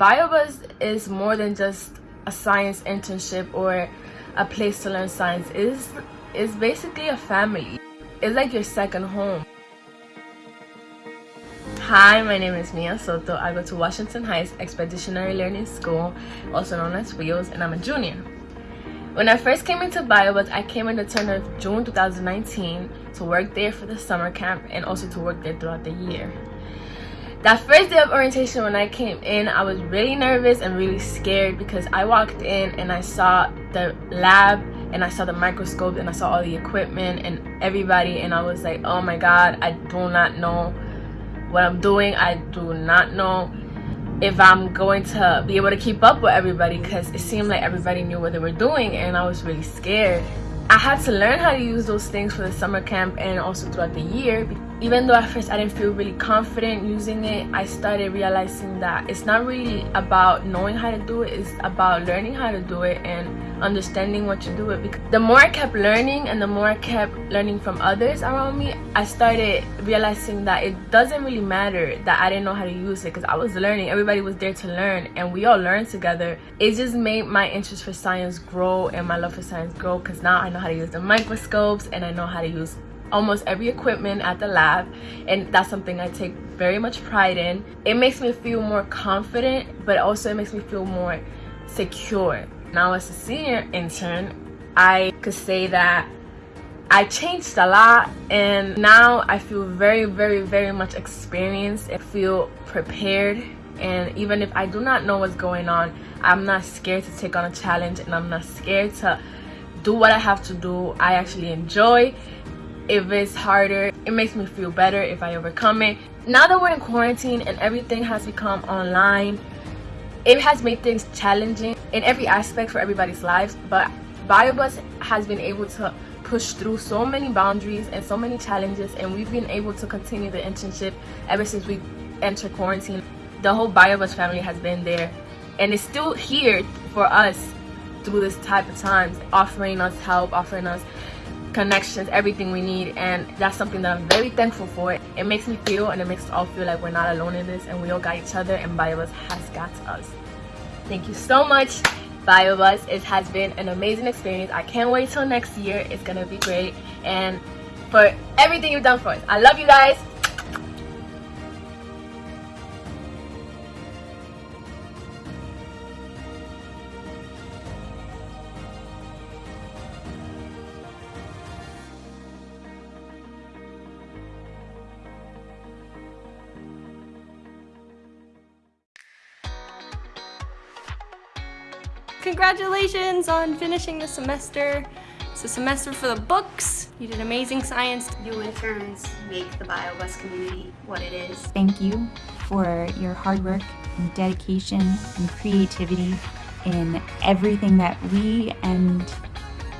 BioBus is more than just a science internship or a place to learn science. It's, it's basically a family. It's like your second home. Hi, my name is Mia Soto. I go to Washington Heights Expeditionary Learning School, also known as WHEELS, and I'm a junior. When I first came into BioBus, I came in the turn of June 2019 to work there for the summer camp and also to work there throughout the year. That first day of orientation when I came in, I was really nervous and really scared because I walked in and I saw the lab and I saw the microscope and I saw all the equipment and everybody and I was like, oh my god, I do not know what I'm doing. I do not know if I'm going to be able to keep up with everybody because it seemed like everybody knew what they were doing and I was really scared. I had to learn how to use those things for the summer camp and also throughout the year even though at first I didn't feel really confident using it, I started realizing that it's not really about knowing how to do it, it's about learning how to do it and understanding what you do it. Because the more I kept learning and the more I kept learning from others around me, I started realizing that it doesn't really matter that I didn't know how to use it because I was learning. Everybody was there to learn and we all learned together. It just made my interest for science grow and my love for science grow because now I know how to use the microscopes and I know how to use almost every equipment at the lab and that's something I take very much pride in. It makes me feel more confident but also it makes me feel more secure. Now as a senior intern, I could say that I changed a lot and now I feel very very very much experienced and feel prepared and even if I do not know what's going on I'm not scared to take on a challenge and I'm not scared to do what I have to do I actually enjoy. If it's harder it makes me feel better if i overcome it. Now that we're in quarantine and everything has become online it has made things challenging in every aspect for everybody's lives but BioBus has been able to push through so many boundaries and so many challenges and we've been able to continue the internship ever since we entered quarantine. The whole BioBus family has been there and it's still here for us through this type of times offering us help offering us connections everything we need and that's something that i'm very thankful for. It makes me feel and it makes us all feel like we're not alone in this and we all got each other and BioBus has got us. Thank you so much BioBus it has been an amazing experience. I can't wait till next year. It's gonna be great. And for everything you've done for us. I love you guys Congratulations on finishing the semester. It's a semester for the books. You did amazing science. You interns make the BioBus community what it is. Thank you for your hard work and dedication and creativity in everything that we and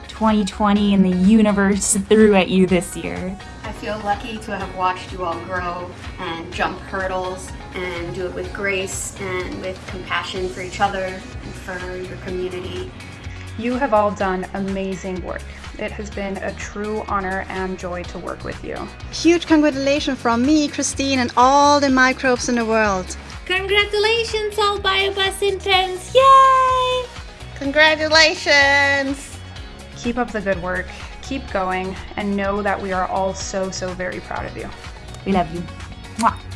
2020 and the universe threw at you this year. I feel lucky to have watched you all grow and jump hurdles and do it with grace and with compassion for each other and for your community. You have all done amazing work. It has been a true honor and joy to work with you. Huge congratulations from me, Christine, and all the microbes in the world. Congratulations, all BioBus interns! Yay! Congratulations! Keep up the good work, keep going, and know that we are all so, so very proud of you. We love you. Mwah.